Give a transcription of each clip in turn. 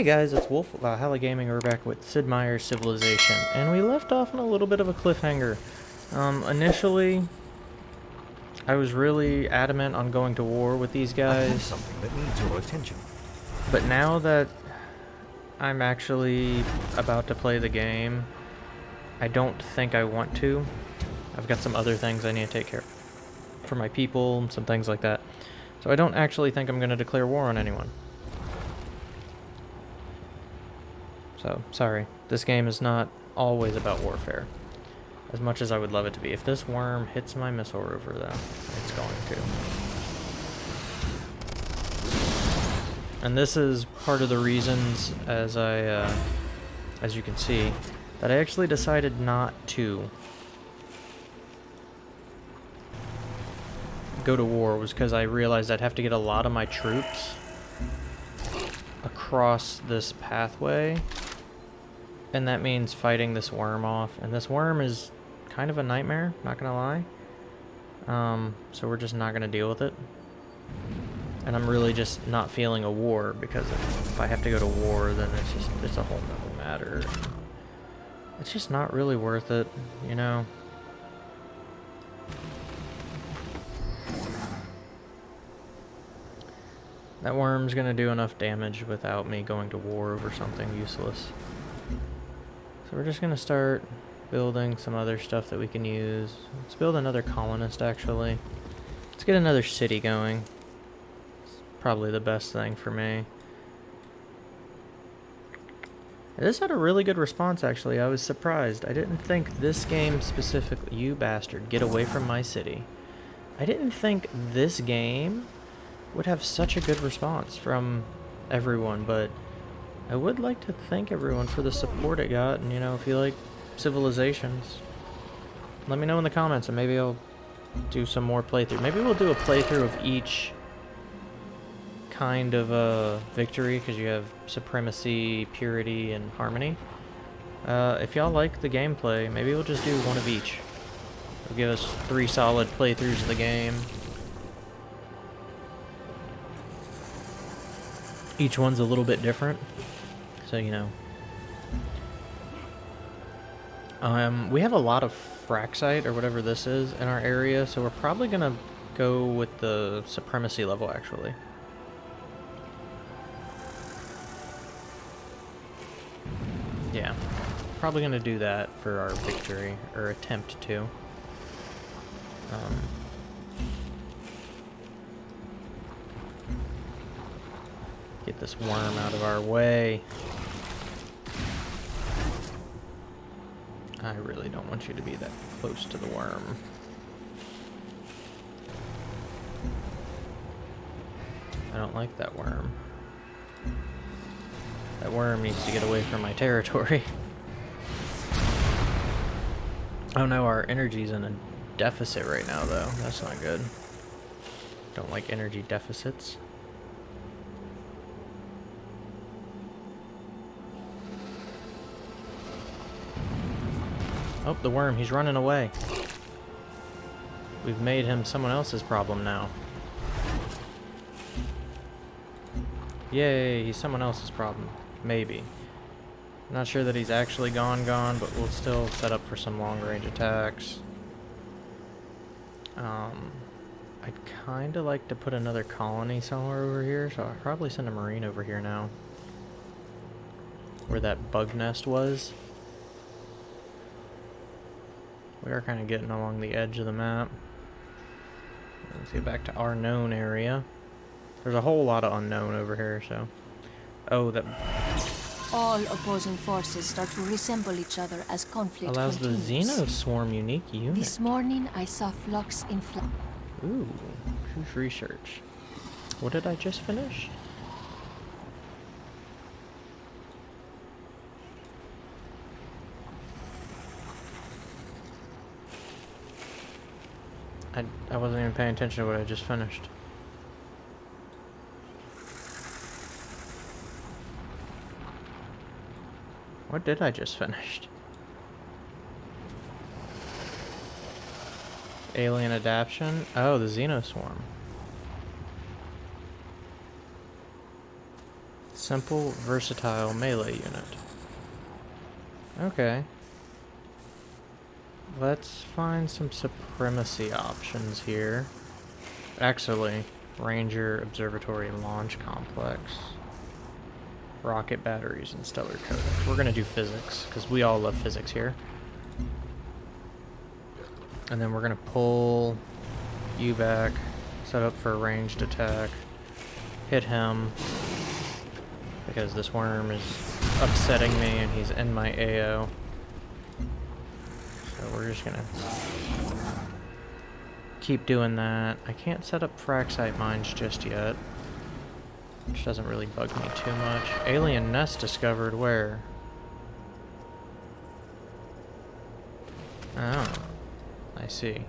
Hey guys, it's Wolf of Valhalla Gaming. We're back with Sid Meier's Civilization, and we left off on a little bit of a cliffhanger. Um, initially, I was really adamant on going to war with these guys, something that needs your attention. but now that I'm actually about to play the game, I don't think I want to. I've got some other things I need to take care of for my people, some things like that. So I don't actually think I'm going to declare war on anyone. So, sorry. This game is not always about warfare. As much as I would love it to be. If this worm hits my missile rover, though, it's going to. And this is part of the reasons, as I, uh, as you can see, that I actually decided not to go to war was because I realized I'd have to get a lot of my troops across this pathway. And that means fighting this worm off. And this worm is kind of a nightmare, not gonna lie. Um, so we're just not gonna deal with it. And I'm really just not feeling a war because if, I have to go to war, then it's just, it's a whole nother matter. It's just not really worth it, you know? That worm's gonna do enough damage without me going to war over something useless. So we're just gonna start building some other stuff that we can use. Let's build another colonist actually. Let's get another city going. It's probably the best thing for me. This had a really good response actually. I was surprised. I didn't think this game specifically... You bastard, get away from my city. I didn't think this game would have such a good response from everyone, but I would like to thank everyone for the support it got, and you know, if you like Civilizations, let me know in the comments, and maybe I'll do some more playthrough. Maybe we'll do a playthrough of each kind of a victory, because you have Supremacy, Purity, and Harmony. Uh, if y'all like the gameplay, maybe we'll just do one of each. It'll give us three solid playthroughs of the game. Each one's a little bit different, so you know. Um, we have a lot of Fraxite, or whatever this is, in our area, so we're probably gonna go with the Supremacy level, actually. Yeah, probably gonna do that for our victory, or attempt to. Um, Get this worm out of our way. I really don't want you to be that close to the worm. I don't like that worm. That worm needs to get away from my territory. oh no, our energy's in a deficit right now though. That's not good. Don't like energy deficits. Oh, the worm, he's running away. We've made him someone else's problem now. Yay, he's someone else's problem. Maybe. Not sure that he's actually gone gone, but we'll still set up for some long range attacks. Um, I'd kind of like to put another colony somewhere over here, so I'll probably send a marine over here now. Where that bug nest was. We are kind of getting along the edge of the map. Let's get back to our known area. There's a whole lot of unknown over here, so... Oh, that All opposing forces start to resemble each other as conflict allows the continues. Xenoswarm unique unit. This morning I saw flux in flight. Ooh, who's research? What did I just finish? I, I wasn't even paying attention to what I just finished. What did I just finish? Alien adaptation? Oh, the Xenoswarm. Simple, versatile melee unit. Okay. Let's find some supremacy options here. Actually, Ranger Observatory Launch Complex. Rocket batteries and stellar codex. We're gonna do physics, because we all love physics here. And then we're gonna pull you back, set up for a ranged attack, hit him, because this worm is upsetting me and he's in my AO. We're just gonna keep doing that. I can't set up fraxite mines just yet. Which doesn't really bug me too much. Alien nest discovered where? Oh, I see.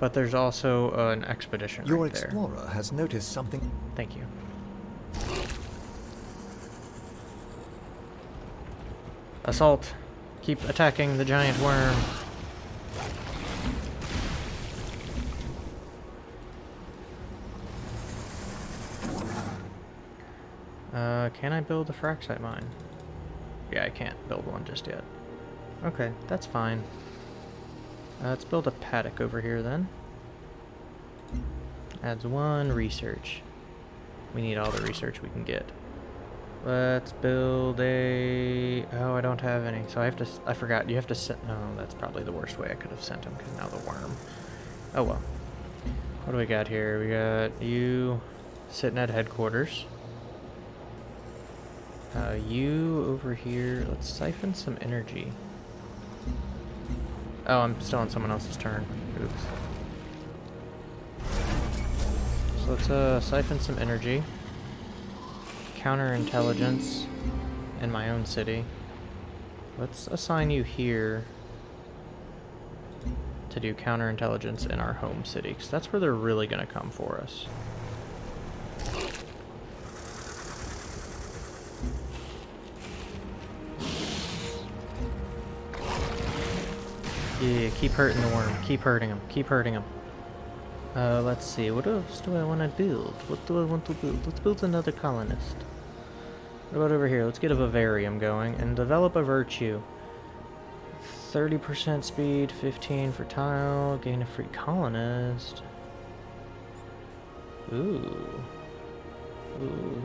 But there's also uh, an expedition Your right there. explorer has noticed something. Thank you. Assault. Keep attacking the giant worm. Uh, can I build a fraxite mine? Yeah, I can't build one just yet. Okay, that's fine. Uh, let's build a paddock over here then. Adds one research. We need all the research we can get. Let's build a... Oh, I don't have any. So I have to... I forgot. You have to send... No, that's probably the worst way I could have sent him, because now the worm. Oh, well. What do we got here? We got you sitting at headquarters. Uh, you over here. Let's siphon some energy. Oh, I'm still on someone else's turn. Oops. So let's uh, siphon some energy. Counterintelligence in my own city. Let's assign you here to do counterintelligence in our home city, because that's where they're really going to come for us. Yeah, keep hurting the worm. Keep hurting him. Keep hurting him. Uh, let's see. What else do I want to build? What do I want to build? Let's build another colonist. What about over here? Let's get a vivarium going and develop a virtue. 30% speed, 15 for tile, gain a free colonist. Ooh. Ooh.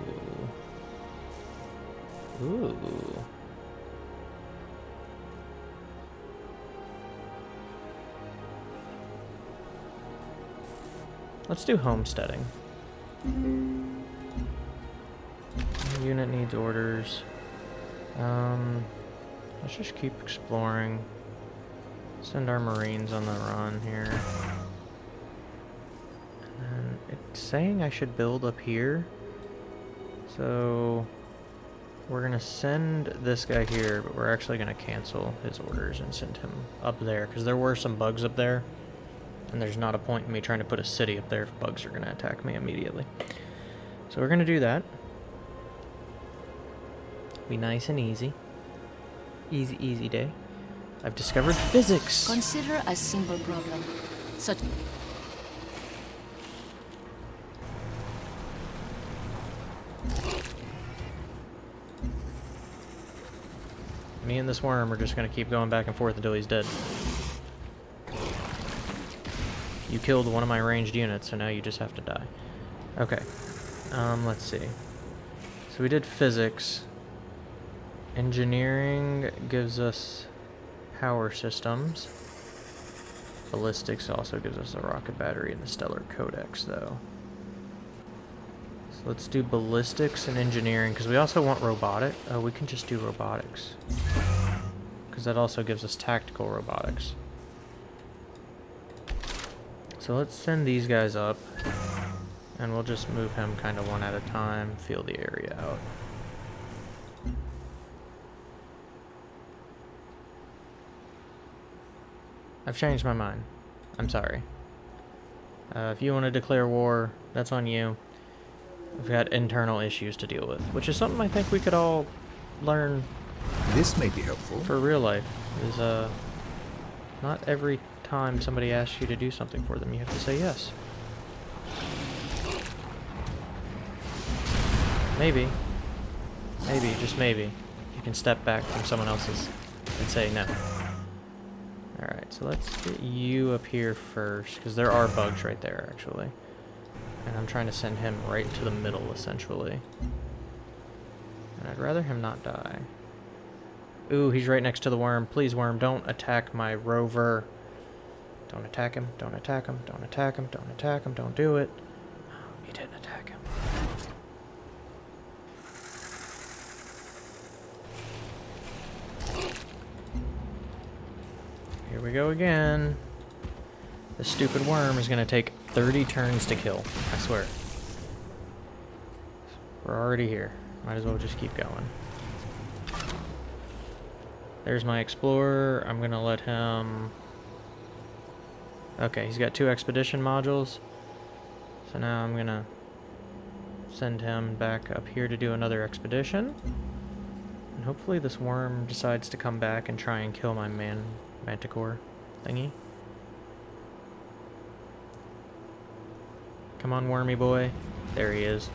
Ooh. Let's do homesteading. Unit needs orders. Um, let's just keep exploring. Send our marines on the run here. And it's saying I should build up here. So we're gonna send this guy here, but we're actually gonna cancel his orders and send him up there because there were some bugs up there. And there's not a point in me trying to put a city up there if bugs are going to attack me immediately. So we're going to do that. Be nice and easy. Easy, easy day. I've discovered physics. Consider a simple problem, such Me and this worm are just going to keep going back and forth until he's dead. You killed one of my ranged units, so now you just have to die. Okay. Um, let's see. So we did physics. Engineering gives us power systems. Ballistics also gives us a rocket battery and the stellar codex, though. So let's do ballistics and engineering, because we also want robotic. Oh, we can just do robotics. Because that also gives us tactical robotics. So let's send these guys up. And we'll just move him kind of one at a time, feel the area out. I've changed my mind. I'm sorry. Uh, if you want to declare war, that's on you. We've got internal issues to deal with, which is something I think we could all learn This may be helpful. for real life. Is uh, not every time somebody asks you to do something for them, you have to say yes. Maybe. Maybe, just maybe, you can step back from someone else's and say no. Alright, so let's get you up here first, because there are bugs right there, actually. And I'm trying to send him right to the middle, essentially. And I'd rather him not die. Ooh, he's right next to the worm. Please, worm, don't attack my rover. Don't attack him, don't attack him, don't attack him, don't attack him, don't do it. Oh, he didn't attack him. Here we go again. This stupid worm is going to take 30 turns to kill. I swear. We're already here. Might as well just keep going. There's my explorer. I'm going to let him... Okay, he's got two expedition modules. So now I'm to send him back up here to do another expedition. And hopefully this worm decides to come back and try and kill my man manticore thingy. Come on, wormy boy. There he is.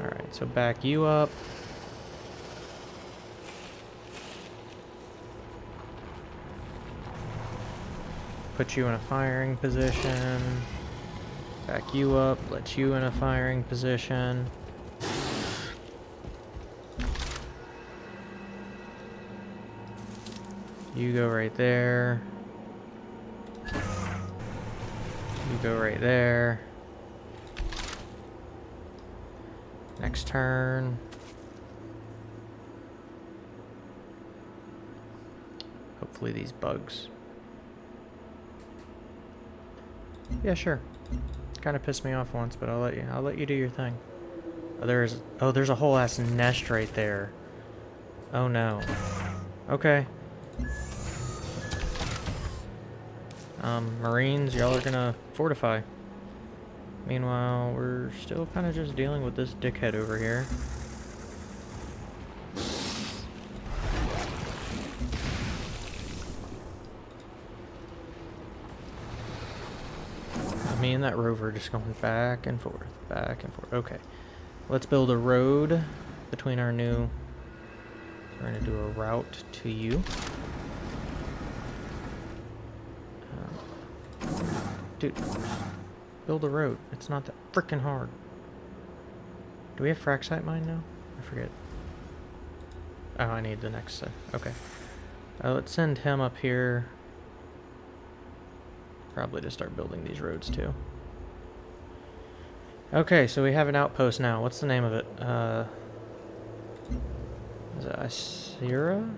Alright, so back you up. Put you in a firing position. Back you up, let you in a firing position. You go right there. You go right there. Next turn. Hopefully these bugs. Yeah, sure. Kind of pissed me off once, but I'll let you. I'll let you do your thing. Oh, there's. Oh, there's a whole ass nest right there. Oh no. Okay. Um, Marines, y'all are gonna fortify. Meanwhile, we're still kind of just dealing with this dickhead over here. And that rover just going back and forth, back and forth. Okay, let's build a road between our new... We're gonna do a route to you. Dude, build a road. It's not that freaking hard. Do we have fraxite mine now? I forget. Oh, I need the next set. Okay. Uh, let's send him up here. Probably to start building these roads too. Okay, so we have an outpost now. What's the name of it? Uh, is it Isira?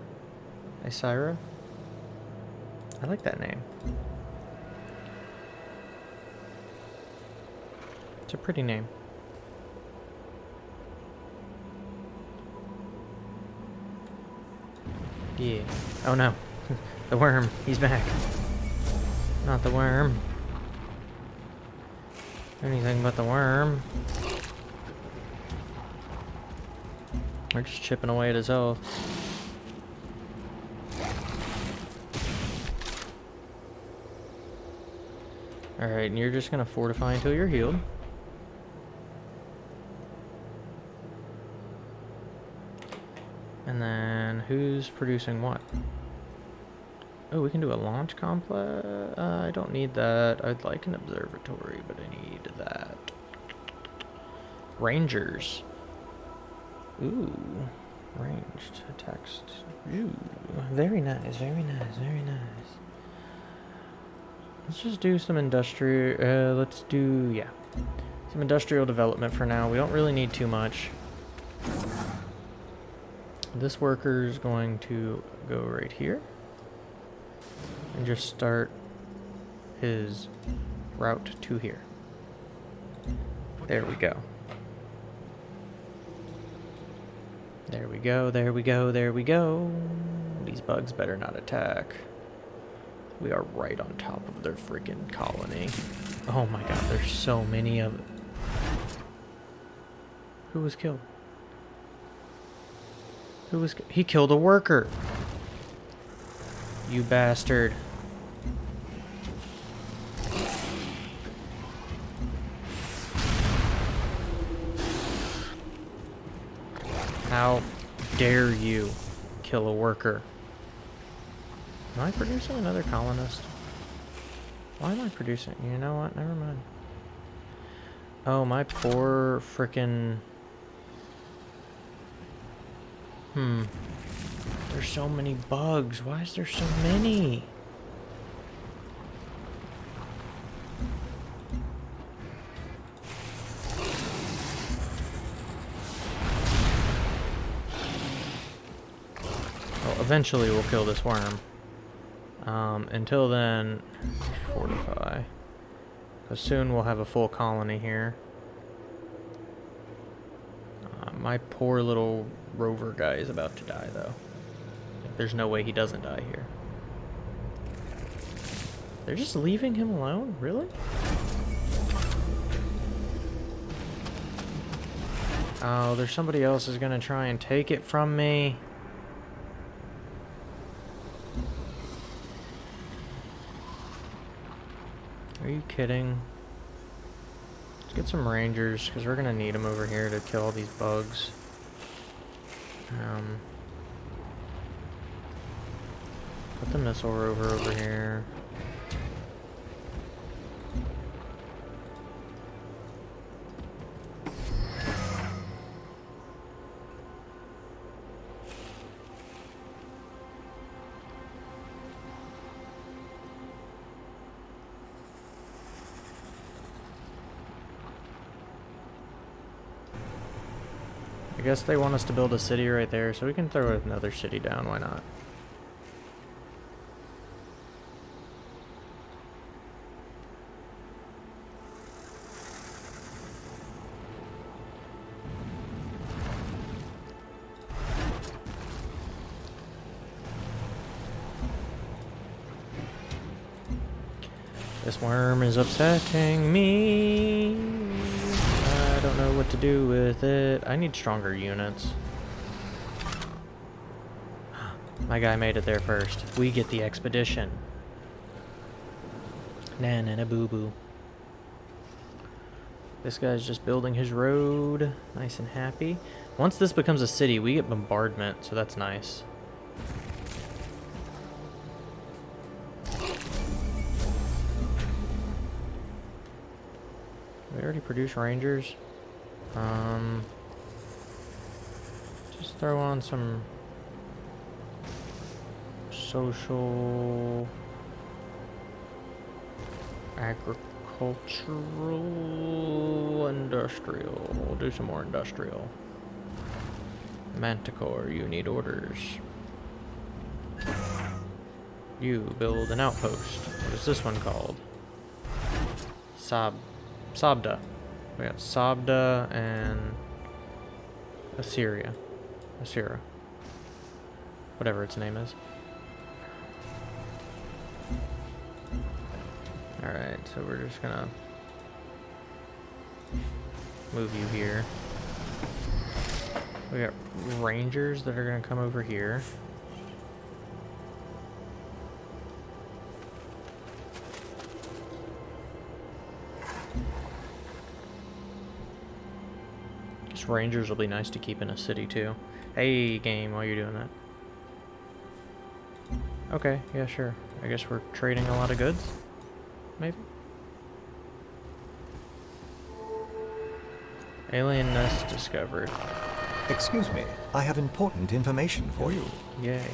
Isira? I like that name. It's a pretty name. Yeah. Oh no. the worm. He's back. Not the worm. Anything but the worm. We're just chipping away at his health. Alright, and you're just gonna fortify until you're healed. And then who's producing what? Oh, we can do a launch complex. Uh, I don't need that. I'd like an observatory, but I need that. Rangers. Ooh, ranged text. Ooh, very nice, very nice, very nice. Let's just do some industrial. Uh, let's do yeah, some industrial development for now. We don't really need too much. This worker is going to go right here and just start his route to here. There we go. There we go, there we go, there we go. These bugs better not attack. We are right on top of their freaking colony. Oh my god, there's so many of. Who was killed? Who was... He killed a worker. You bastard. How dare you kill a worker? Am I producing another colonist? Why am I producing? You know what? Never mind. Oh, my poor frickin' Hmm. There's so many bugs. Why is there so many? Eventually we'll kill this worm. Um, until then, fortify. Because soon we'll have a full colony here. Uh, my poor little rover guy is about to die, though. There's no way he doesn't die here. They're just leaving him alone? Really? Oh, there's somebody else who's gonna try and take it from me. Kidding? Let's get some rangers, because we're gonna need them over here to kill all these bugs. Um, put the missile rover over here. Guess they want us to build a city right there, so we can throw another city down, why not? This worm is upsetting me. Know what to do with it. I need stronger units. My guy made it there first. We get the expedition. Na na na boo boo. This guy's just building his road. Nice and happy. Once this becomes a city, we get bombardment, so that's nice. We already produce rangers. Um, just throw on some social, agricultural, industrial. We'll do some more industrial. Manticore, you need orders. You build an outpost. What is this one called? Sab Sabda. We got Sabda and Assyria. Assyria. Whatever its name is. Alright, so we're just gonna move you here. We got rangers that are gonna come over here. Rangers will be nice to keep in a city too. Hey, game, while you're doing that. Okay, yeah, sure. I guess we're trading a lot of goods? Maybe? Alien nest discovered. Excuse me, I have important information for you. Yay.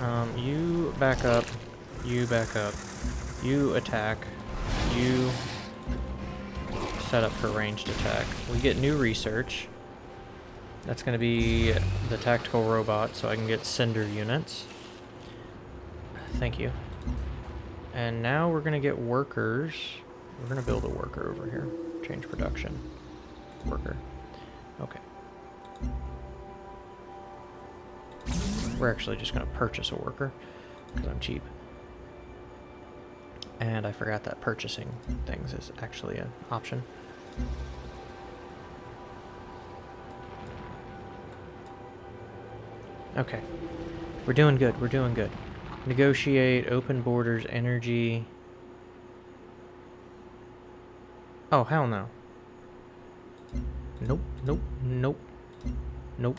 Um, you back up. You back up. You attack. You set up for ranged attack. We get new research. That's going to be the tactical robot, so I can get cinder units. Thank you. And now we're going to get workers. We're going to build a worker over here. Change production. Worker. Okay. We're actually just going to purchase a worker, because I'm cheap. And I forgot that purchasing things is actually an option. Okay. We're doing good. We're doing good. Negotiate, open borders, energy. Oh, hell no. Nope, nope, nope, nope.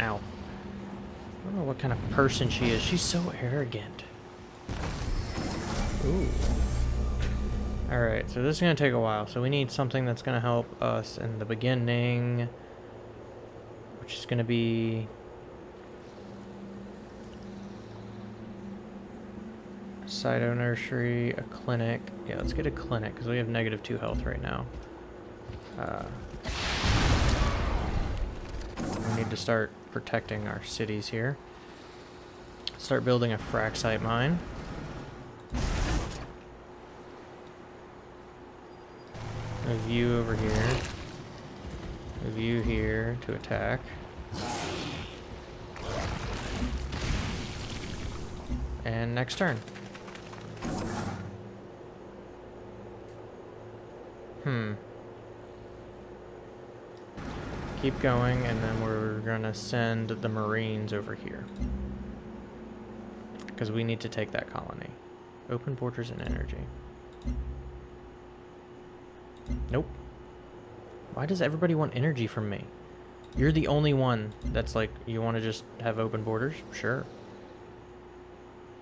Ow. I don't know what kind of person she is. She's so arrogant. Ooh. Alright, so this is going to take a while. So we need something that's going to help us in the beginning. Which is going to be... Cyto nursery, a clinic. Yeah, let's get a clinic because we have negative 2 health right now. Uh, we need to start protecting our cities here. Start building a fraxite mine. Move view over here. A view here to attack. And next turn. Hmm. Keep going, and then we're gonna send the Marines over here. Because we need to take that colony. Open borders and energy. Nope. Why does everybody want energy from me? You're the only one that's like, you want to just have open borders? Sure.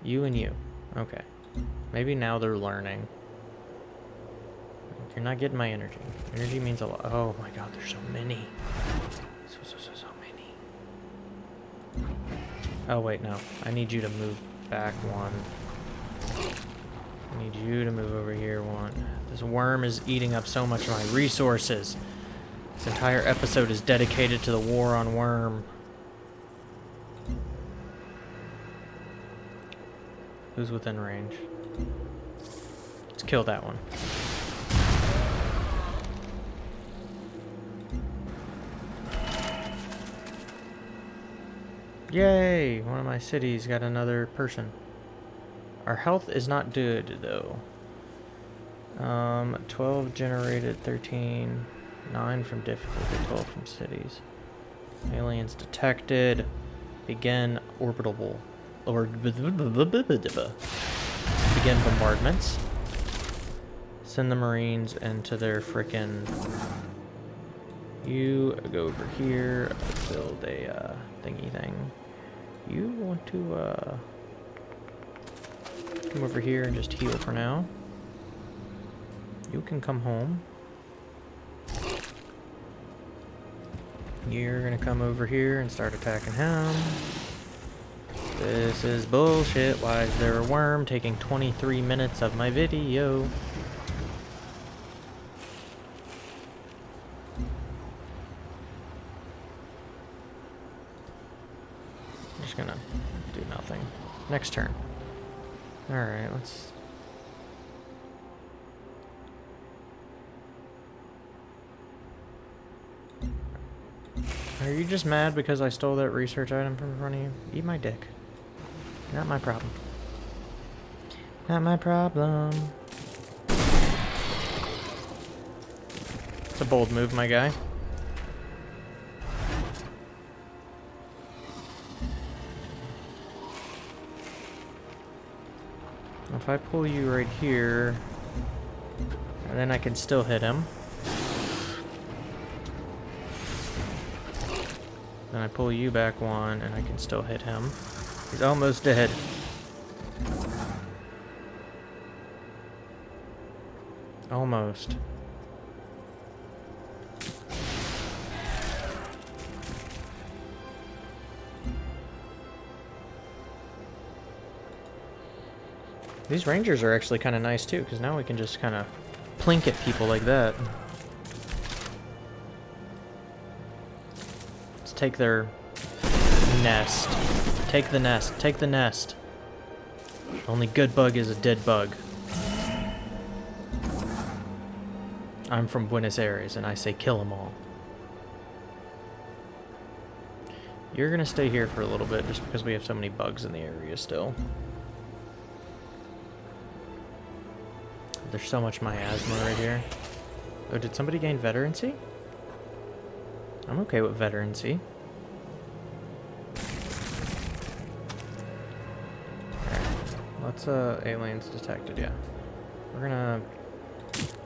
You and you. Okay. Maybe now they're learning. You're not getting my energy. Energy means a lot. Oh my god, there's so many. So, so, so, so many. Oh wait, no. I need you to move back one. I need you to move over here one. This worm is eating up so much of my resources. This entire episode is dedicated to the war on worm. Who's within range? Let's kill that one. Yay! One of my cities got another person. Our health is not good, though. Um, 12 generated, 13, 9 from difficulty, 12 from cities. Aliens detected. Begin orbital or begin bombardments. Send the Marines into their frickin' You go over here, build a uh, thingy thing. You want to uh, come over here and just heal for now. You can come home. You're gonna come over here and start attacking him. This is bullshit. Why is there a worm taking 23 minutes of my video? I'm just gonna do nothing. Next turn. Alright, let's... Are you just mad because I stole that research item from front of you? Eat my dick. Not my problem. Not my problem. It's a bold move, my guy. If I pull you right here, and then I can still hit him. Then I pull you back one, and I can still hit him. He's almost dead. Almost. These rangers are actually kind of nice too, because now we can just kind of plink at people like that. Let's take their nest. Take the nest. Take the nest. Only good bug is a dead bug. I'm from Buenos Aires, and I say kill them all. You're gonna stay here for a little bit, just because we have so many bugs in the area still. There's so much miasma right here. Oh, did somebody gain veterancy? I'm okay with veterancy. Let's, uh, aliens detected, yeah. We're gonna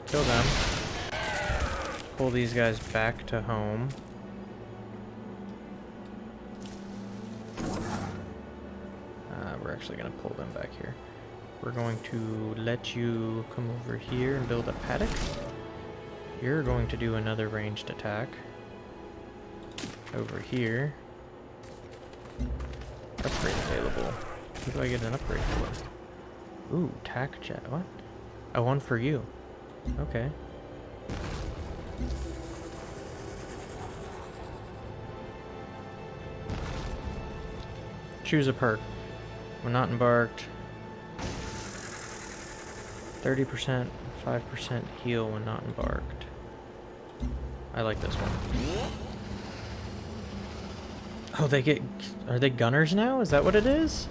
kill them. pull these guys back to home. Uh, we're actually to pull them back here. We're going to let you come over here and build a paddock. You're going to do another ranged attack. Over here. Upgrade available. Who do I get an upgrade for? Ooh, tack jet. What? Oh, one for you. Okay. Choose a perk. We're not embarked. 30%, 5% heal when not embarked. I like this one. Oh, they get... Are they gunners now? Is that what it is?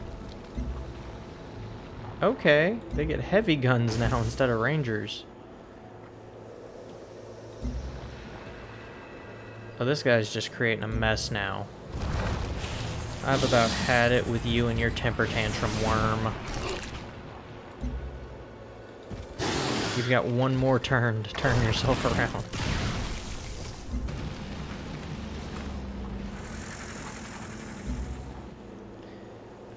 Okay, they get heavy guns now instead of rangers. Oh, this guy's just creating a mess now. I've about had it with you and your temper tantrum worm. You've got one more turn to turn yourself around.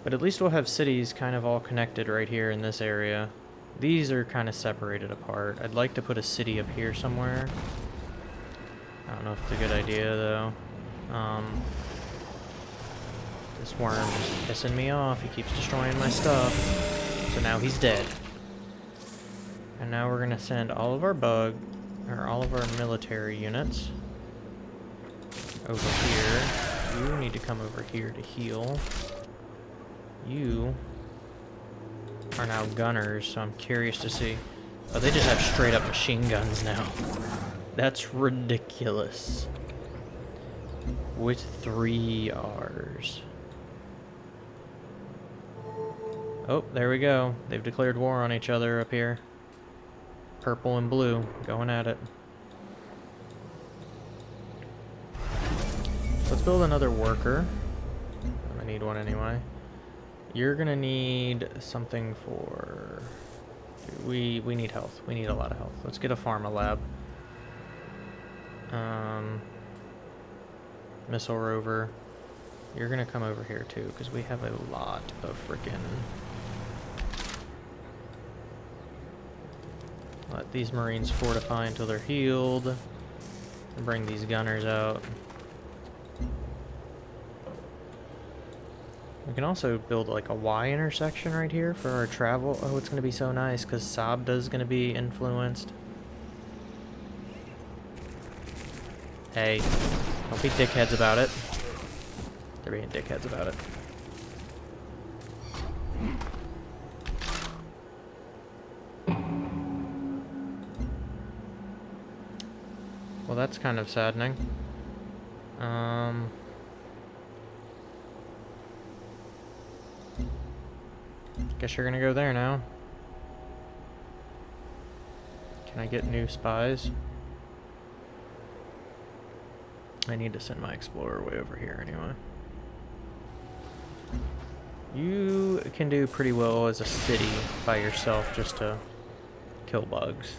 But at least we'll have cities kind of all connected right here in this area. These are kind of separated apart. I'd like to put a city up here somewhere. I don't know if it's a good idea, though. Um, this worm is pissing me off. He keeps destroying my stuff. So now he's dead. And now we're going to send all of our bug, or all of our military units over here. You need to come over here to heal. You are now gunners, so I'm curious to see. Oh, they just have straight up machine guns now. That's ridiculous. With three R's. Oh, there we go. They've declared war on each other up here. Purple and blue, going at it. Let's build another worker. I need one anyway. You're gonna need something for... We, we need health. We need a lot of health. Let's get a pharma lab. Um, missile rover. You're gonna come over here too, because we have a lot of freaking... Let these marines fortify until they're healed. And bring these gunners out. We can also build like a Y intersection right here for our travel. Oh, it's going to be so nice because Sabda is going to be influenced. Hey, don't be dickheads about it. They're being dickheads about it. Well, that's kind of saddening. Um... Guess you're gonna go there now. Can I get new spies? I need to send my explorer way over here anyway. You can do pretty well as a city by yourself just to kill bugs.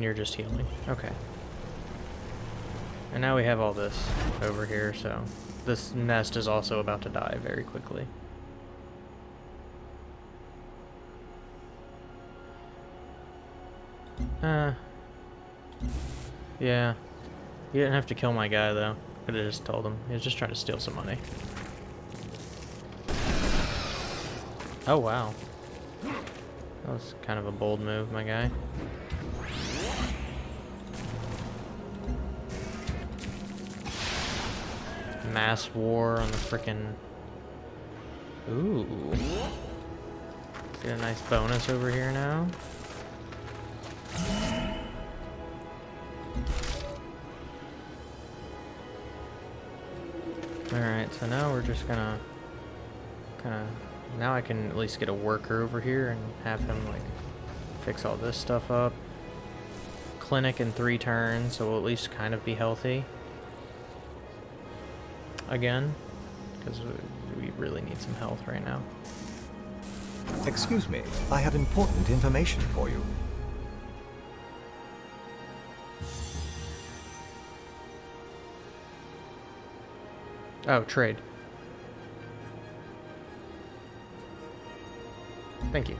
And you're just healing. Okay. And now we have all this over here, so this nest is also about to die very quickly. Uh, yeah. You didn't have to kill my guy, though. Could have just told him. He was just trying to steal some money. Oh, wow. That was kind of a bold move, my guy. Mass war on the frickin' Ooh. Get a nice bonus over here now. Alright, so now we're just gonna kinda now I can at least get a worker over here and have him like fix all this stuff up. Clinic in three turns, so we'll at least kind of be healthy again. because we really need some health right now. Excuse me, I have important information for you. Oh, trade. Thank you.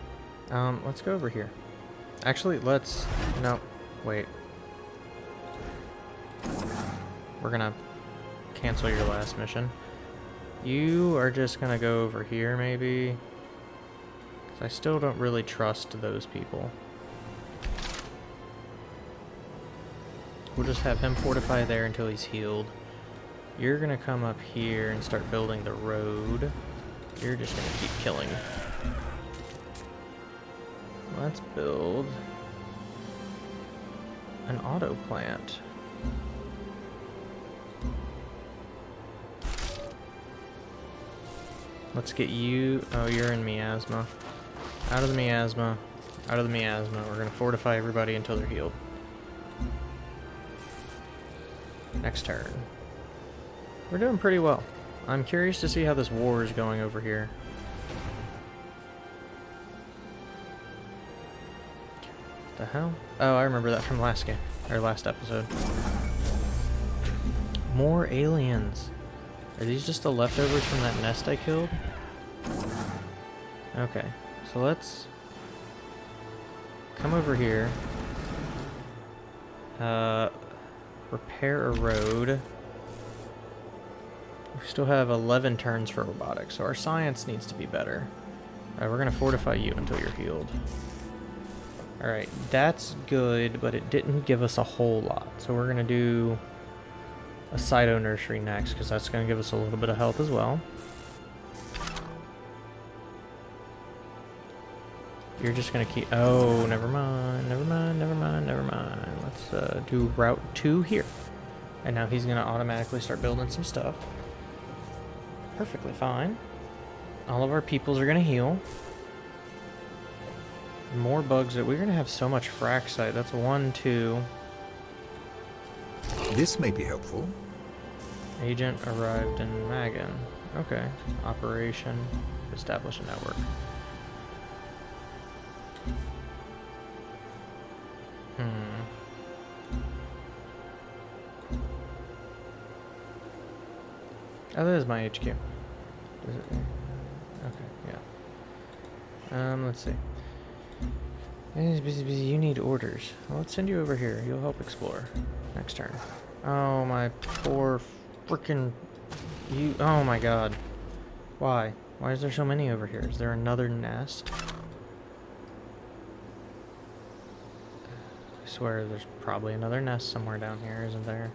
Um, let's go over here. Actually, let's... No, wait. We're gonna cancel your last mission. You are just gonna go over here, maybe? I still don't really trust those people. We'll just have him fortify there until he's healed. You're gonna come up here and start building the road. You're just gonna keep killing. Let's build an auto plant. Let's get you. Oh, you're in miasma. Out of the miasma. Out of the miasma. We're gonna fortify everybody until they're healed. Next turn. We're doing pretty well. I'm curious to see how this war is going over here. The hell? Oh, I remember that from last game. Or last episode. More aliens. Are these just the leftovers from that nest I killed? Okay. So let's come over here. Uh, repair a road. We still have 11 turns for robotics, so our science needs to be better. Alright, we're going to fortify you until you're healed. Alright, that's good, but it didn't give us a whole lot. So we're going to do a Cyto Nursery next, because that's going to give us a little bit of health as well. You're just going to keep... Oh, never mind, never mind, never mind, never mind. Let's uh, do Route 2 here. And now he's going to automatically start building some stuff perfectly fine. All of our peoples are going to heal. More bugs. We're going to have so much firaxite. That's one, two. This may be helpful. Agent arrived in Magan. Okay. Operation. Establish a network. Hmm. Oh, that is my HQ. It? Okay, yeah. Um, let's see. Busy, busy. You need orders. Well, let's send you over here. You'll help explore. Next turn. Oh, my poor freaking... You... Oh, my God. Why? Why is there so many over here? Is there another nest? I swear there's probably another nest somewhere down here, isn't there?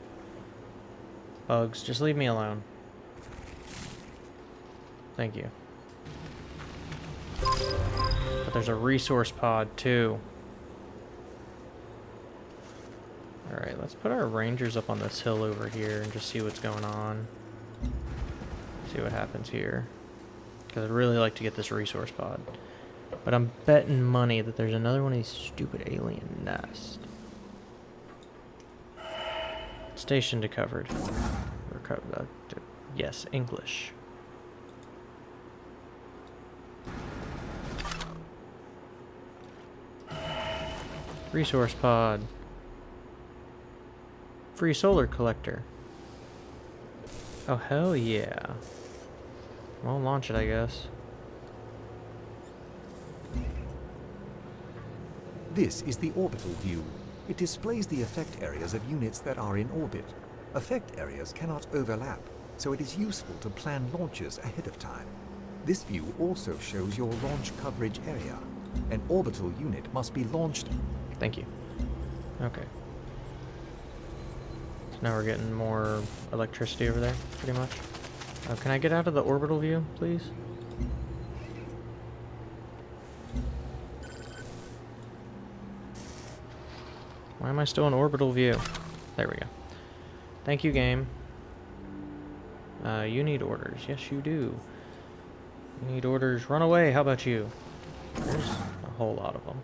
Bugs, just leave me alone. Thank you. There's a resource pod too. Alright, let's put our rangers up on this hill over here and just see what's going on. See what happens here. Because I'd really like to get this resource pod. But I'm betting money that there's another one of these stupid alien nests. Station to covered. Uh, yes, English. Resource pod. Free solar collector. Oh, hell yeah. Well, launch it, I guess. This is the orbital view. It displays the effect areas of units that are in orbit. Effect areas cannot overlap, so it is useful to plan launches ahead of time. This view also shows your launch coverage area. An orbital unit must be launched Thank you. Okay. So now we're getting more electricity over there, pretty much. Uh, can I get out of the orbital view, please? Why am I still in orbital view? There we go. Thank you, game. Uh, you need orders. Yes, you do. You need orders. Run away. How about you? There's a whole lot of them.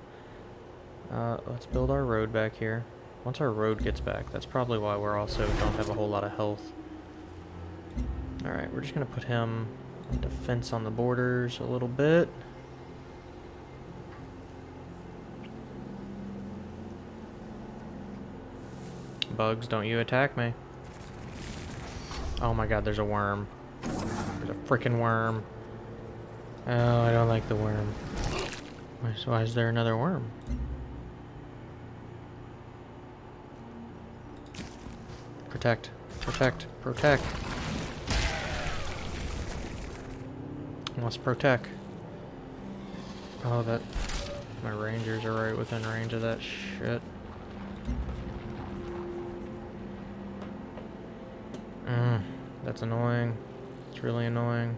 Uh, let's build our road back here. Once our road gets back, that's probably why we're also don't have a whole lot of health. Alright, we're just going to put him defense on the borders a little bit. Bugs, don't you attack me. Oh my god, there's a worm. There's a freaking worm. Oh, I don't like the worm. Why is there another worm? Protect. Protect. Protect. Must protect. Oh, that... My rangers are right within range of that shit. Mm, that's annoying. It's really annoying.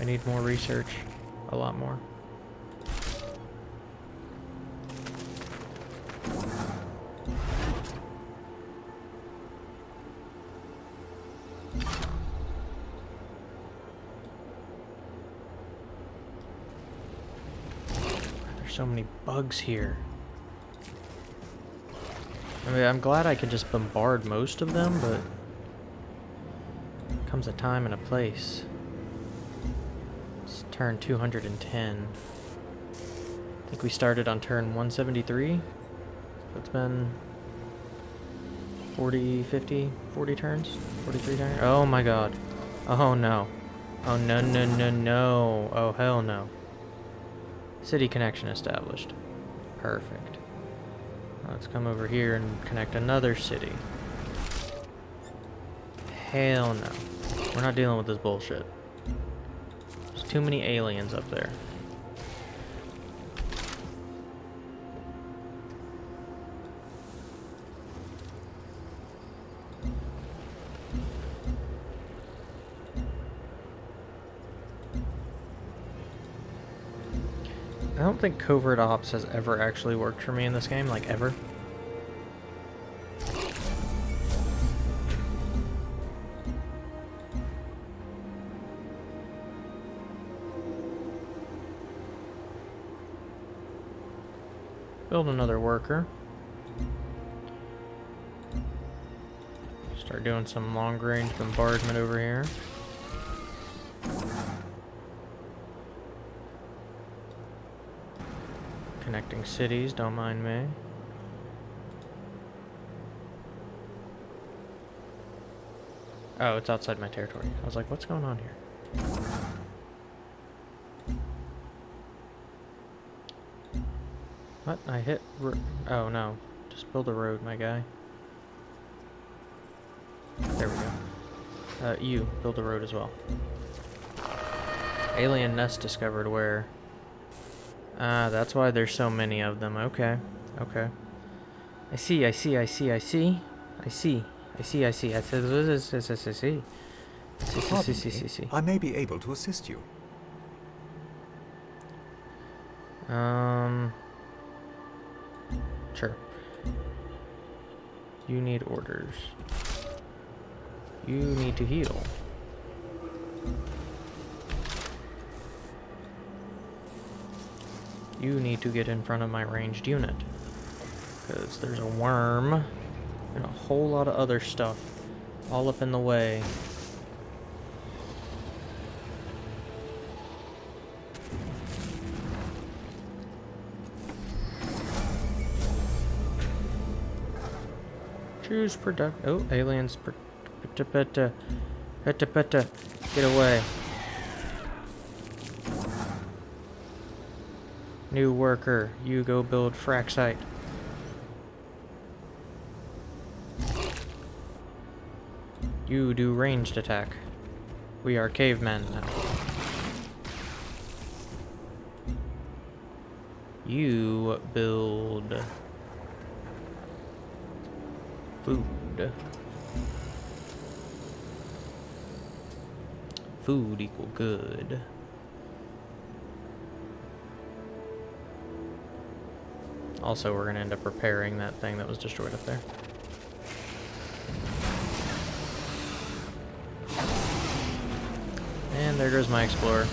I need more research. A lot more. Bugs here. I mean, I'm glad I can just bombard most of them, but comes a time and a place. It's turn 210. I think we started on turn 173. So it's been 40, 50, 40 turns? 43 turns? Oh my god. Oh no. Oh no, no, no, no. Oh hell no. City connection established. Perfect. Let's come over here and connect another city. Hell no. We're not dealing with this bullshit. There's too many aliens up there. Think covert ops has ever actually worked for me in this game, like ever. Build another worker. Start doing some long range bombardment over here. Connecting cities, don't mind me. Oh, it's outside my territory. I was like, what's going on here? What? I hit... oh, no. Just build a road, my guy. There we go. Uh, you, build a road as well. Alien nest discovered where... Ah, that's why there's so many of them. Okay. Okay. I see, I see, I see, I see. I see. I see, I see. I see. I see. I see. I see. Pardon me, I may be able to assist you. Um... Sure. You need orders. You need to heal. You need to get in front of my ranged unit. Because there's a worm and a whole lot of other stuff all up in the way. Choose product. Oh, aliens. Get away. New worker, you go build firaxite. You do ranged attack. We are cavemen now. You build food. Food equal good. Also, we're going to end up repairing that thing that was destroyed up there. And there goes my explorer.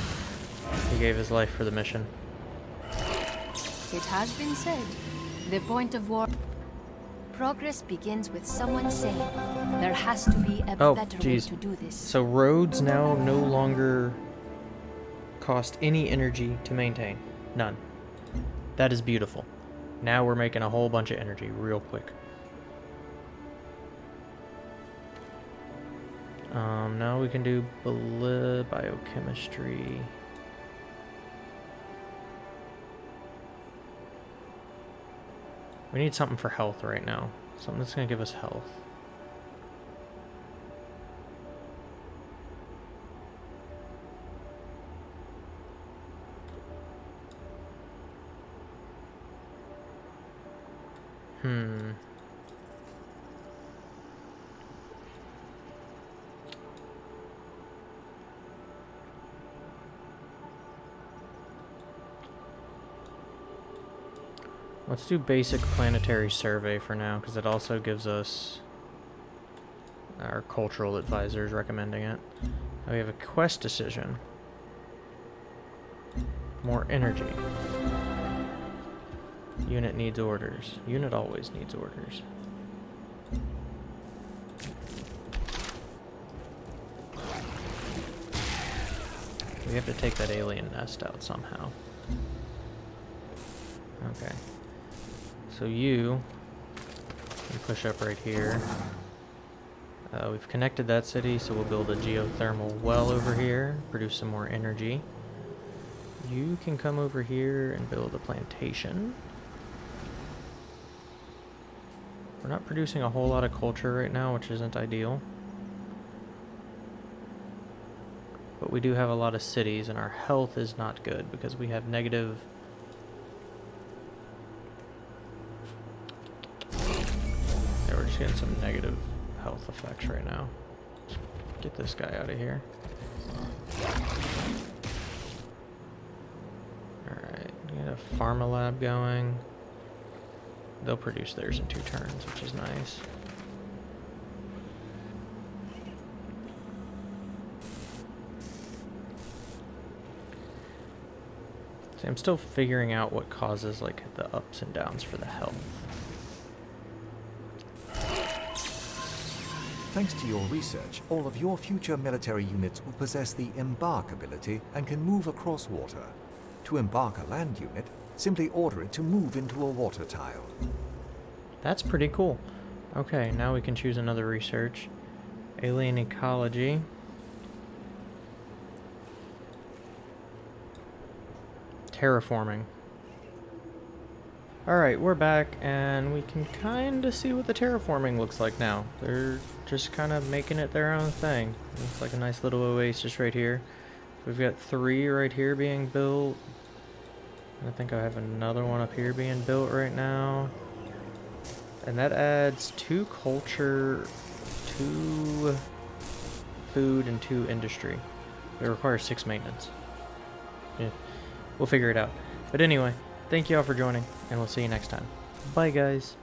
He gave his life for the mission. It has been said, the point of war... Progress begins with someone saying, there has to be a Oh, better jeez. way to do this. So roads now no longer cost any energy to maintain. None. That is beautiful. Now we're making a whole bunch of energy real quick. Um, now we can do biochemistry. We need something for health right now. Something that's going to give us health. Let's do basic planetary survey for now, because it also gives us our cultural advisors recommending it. Now we have a quest decision. More energy. Unit needs orders. Unit always needs orders. We have to take that alien nest out somehow. Okay. So you push up right here. Uh, we've connected that city, so we'll build a geothermal well over here, produce some more energy. You can come over here and build a plantation. We're not producing a whole lot of culture right now, which isn't ideal. But we do have a lot of cities, and our health is not good because we have negative... Yeah, we're just getting some negative health effects right now. Get this guy out of here. Alright, get a pharma lab going. They'll produce theirs in two turns, which is nice. See, I'm still figuring out what causes like the ups and downs for the health. Thanks to your research, all of your future military units will possess the embark ability and can move across water. To embark a land unit, simply order it to move into a water tile. That's pretty cool. Okay, now we can choose another research. Alien ecology. Terraforming. Alright, we're back, and we can kind of see what the terraforming looks like now. They're just kind of making it their own thing. Looks like a nice little oasis right here. We've got three right here being built. I think I have another one up here being built right now. And that adds two culture, two food, and two industry. It requires six maintenance. Yeah, we'll figure it out. But anyway, thank you all for joining, and we'll see you next time. Bye, guys.